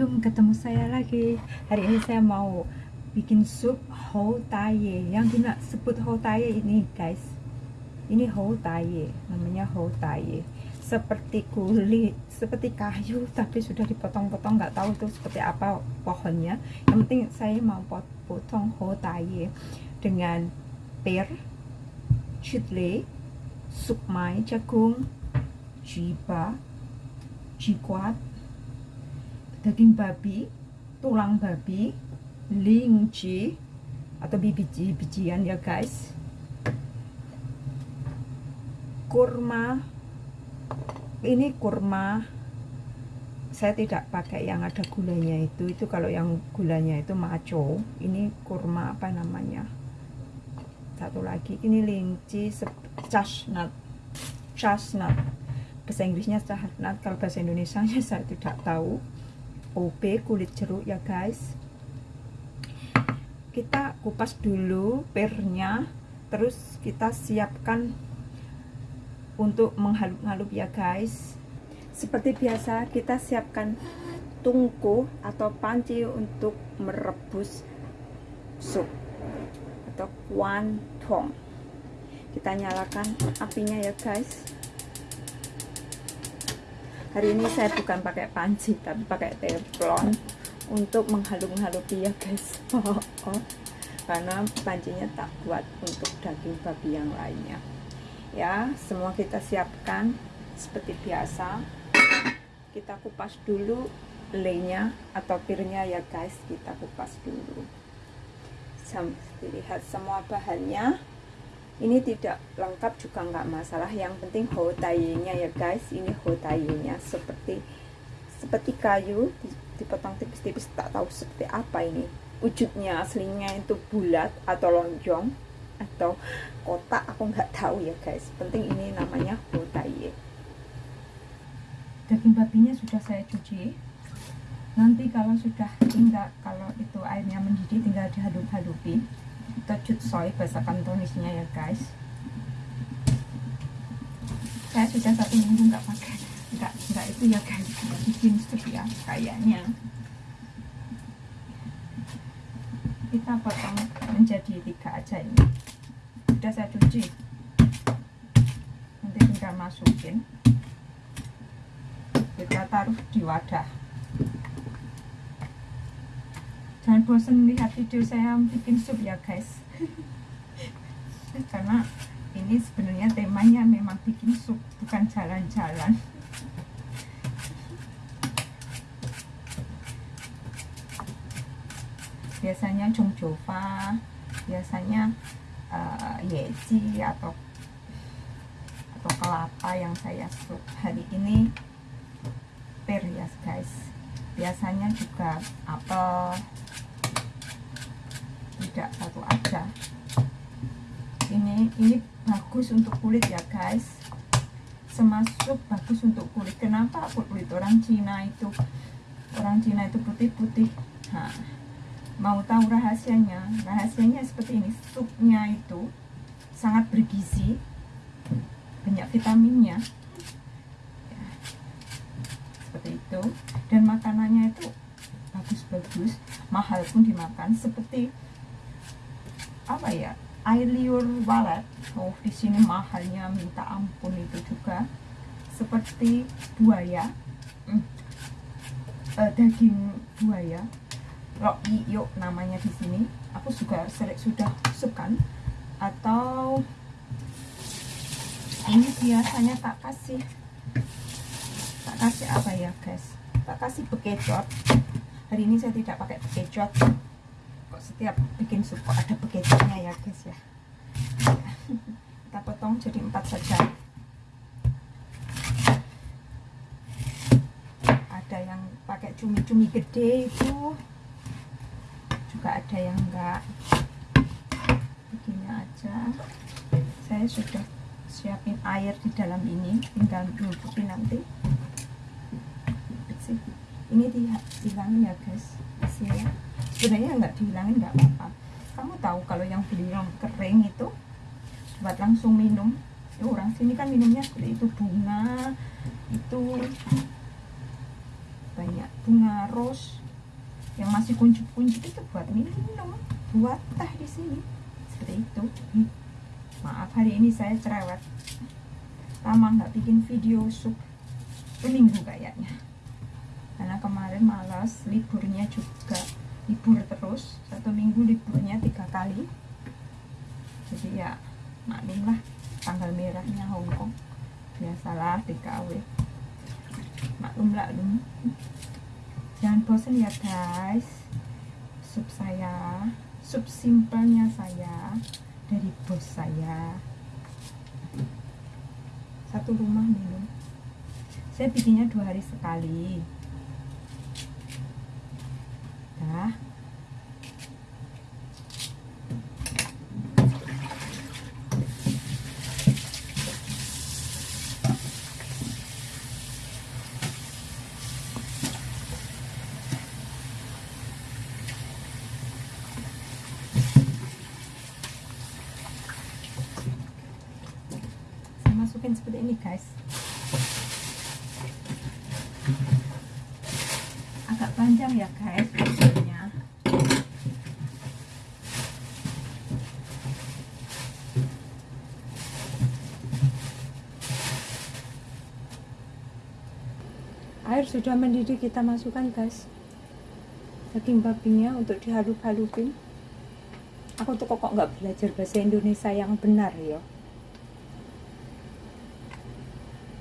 Assalamualaikum, ketemu saya lagi. Hari ini saya mau bikin sup hou taye. Yang disebut hou taye ini, guys. Ini hou taye, namanya hou taye. Seperti kulit, seperti kayu, tapi sudah dipotong-potong. Nggak tahu itu seperti apa pohonnya. Yang penting saya mau potong hou taye dengan per, chile, sukmai, jagung, jiba, jikwat, daging babi, tulang babi, lingji atau biji-bijian ya guys. Kurma. Ini kurma. Saya tidak pakai yang ada gulanya itu. Itu kalau yang gulanya itu maco. Ini kurma apa namanya? Satu lagi. Ini linci chestnut. Chestnut. Bahasa Inggrisnya chestnut. Kalau bahasa Indonesia saya tidak tahu OB kulit jeruk ya guys. Kita kupas dulu pernya terus kita siapkan untuk menghalup-halup ya guys. Seperti biasa kita siapkan tungku atau panci untuk merebus sup atau kuantong. Kita nyalakan apinya ya guys hari ini saya bukan pakai panci tapi pakai teflon untuk menghalu-halupi ya guys. Karena pancinya tak buat untuk daging babi yang lainnya. Ya semua kita siapkan seperti biasa. Kita kupas dulu lenya atau pirnya ya guys. Kita kupas dulu. Sampai lihat semua bahannya ini tidak lengkap juga nggak masalah. Yang penting hotainya ya guys. Ini hotainya. Seperti seperti kayu dipotong tipis-tipis. Tak tahu seperti apa ini. Wujudnya aslinya itu bulat atau lonjong atau kotak aku nggak tahu ya guys. Penting ini namanya hotaye daging babinya sudah saya cuci. Nanti kalau sudah tinggal kalau itu airnya mendidih tinggal dihalup-halupi kita soy bahasa kantonisnya ya guys. Saya sudah satu minggu nggak pakai nggak nggak itu ya guys. Bikin sup ya kayaknya. Kita potong menjadi tiga aja ini. Sudah saya cuci. Nanti tinggal masukin. Kita taruh di wadah jangan bosan lihat video saya bikin sup ya guys. Karena ini sebenarnya temanya memang bikin sup bukan jalan-jalan. Biasanya Jova biasanya uh, yeci atau atau kelapa yang saya sup. Hari ini per ya guys biasanya juga apel tidak satu aja. Ini ini bagus untuk kulit ya guys. Semasuk bagus untuk kulit. Kenapa kulit orang Cina itu? Orang Cina itu putih-putih. Mau tahu rahasianya? Rahasianya seperti ini. Supnya itu sangat bergizi. Banyak vitaminnya. ya, seperti itu. Dan makanannya itu bagus-bagus mahal pun dimakan seperti apa ya air liur walet. Oh di sini mahalnya minta ampun itu juga. Seperti buaya. Hmm, uh, daging buaya. Rok yuk namanya di sini. Aku juga sering sudah sukan. Atau ini biasanya tak kasih kasih apa ya guys? Tak kasih bekecot. Hari ini saya tidak pakai bekecot. Setiap bikin sup ada bekecotnya ya guys ya? Kita potong jadi empat saja. Ada yang pakai cumi-cumi gede itu. Juga ada yang enggak. Begini aja. Saya sudah siapin air di dalam ini. Tinggal nyucupin nanti ini dihilangin ya guys. Hasilnya sebenarnya nggak dihilangin nggak apa-apa. Kamu tahu kalau yang beli yang kering itu buat langsung minum. Ya orang sini kan minumnya seperti itu bunga itu banyak bunga rose. Yang masih kuncup-kuncup itu buat minum buat teh di sini. Seperti itu. Maaf hari ini saya cerewet. Lama nggak bikin video sup. Seminggu kayaknya karena kemarin malas liburnya juga libur terus. Satu minggu liburnya tiga kali. Jadi ya maklumlah tanggal merahnya Hongkong biasalah TKW maklum maklum jangan bosan ya guys. Sup saya sup simpelnya saya dari bos saya. Satu rumah minum. Saya bikinnya dua hari sekali dah masukin seperti ini guys. Agak panjang ya guys air sudah mendidih kita masukkan guys daging babinya untuk dihalup-halupin. Aku tuh kok nggak belajar bahasa Indonesia yang benar ya?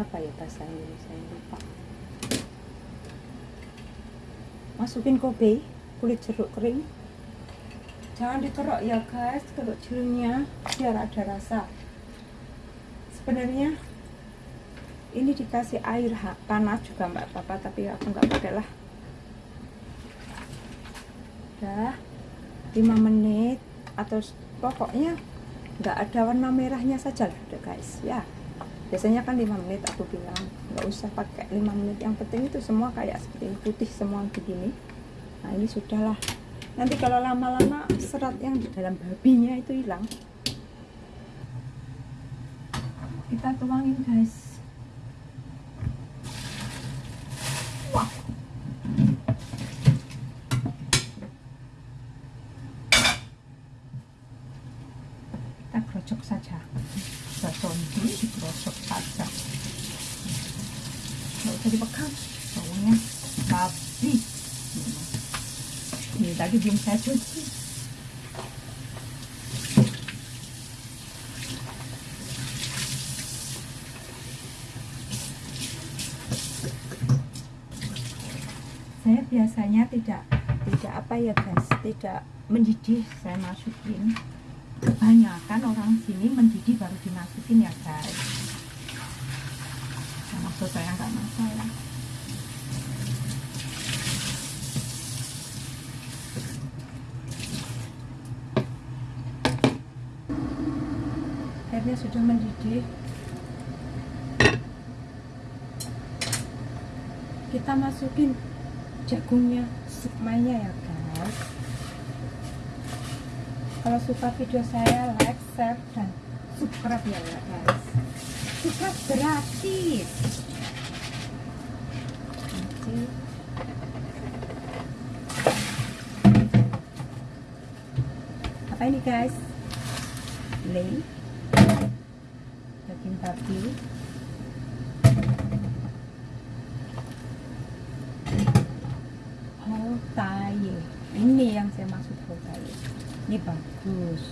Apa ya bahasa Indonesia yang lupa. Masukin kobe kulit jeruk kering. Jangan dikerok ya guys kalau jeruknya biar ada rasa. Sebenarnya ini dikasih air panas juga mbak. Papa tapi aku nggak pakai lah. Udah 5 menit atau pokoknya nggak ada warna merahnya saja lah udah guys. Ya biasanya kan 5 menit aku bilang. Nggak usah pakai 5 menit. Yang penting itu semua kayak seperti putih semua begini. Nah ini sudahlah. Nanti kalau lama-lama serat yang di dalam babinya itu hilang. Kita tuangin guys kita gerocok saja ini digerosok saja. Nggak usah dipegang baunya babi ini tadi belum saya cuci. Saya biasanya tidak tidak apa ya guys? Tidak mendidih saya masukin kebanyakan orang sini mendidih baru dimasukin ya guys. Nah, maksud saya nggak masalah. Airnya sudah mendidih kita masukin jagungnya supmanya ya guys kalau suka video saya like, share, dan subscribe ya guys. Subscribe gratis. Nanti. apa ini guys? Lay daging babi whole thigh ini yang saya maksud thigh ini bagus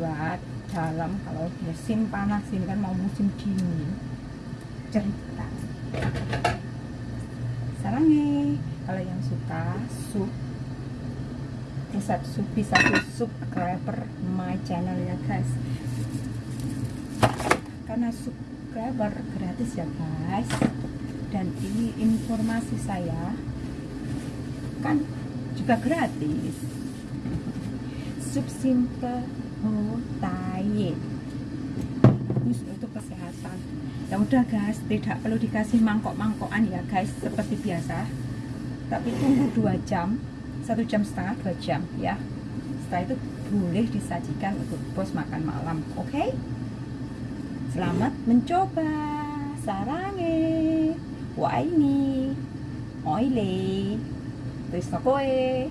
buat dalam kalau musim panas ini kan mau musim dingin. Cerita. Sarangnya kalau yang suka sup. Resep sup bisa subscriber my channel ya guys. Karena subscriber gratis ya guys. Dan ini informasi saya kan juga gratis sup simple hotaye. Bagus untuk kesehatan. Ya udah guys tidak perlu dikasih mangkok-mangkokan ya guys seperti biasa. Tapi tunggu dua jam satu jam setengah dua jam ya. Setelah itu boleh disajikan untuk bos makan malam oke? Okay? selamat mencoba. Sarange. Wah ini. Oily. Taste na ko eh.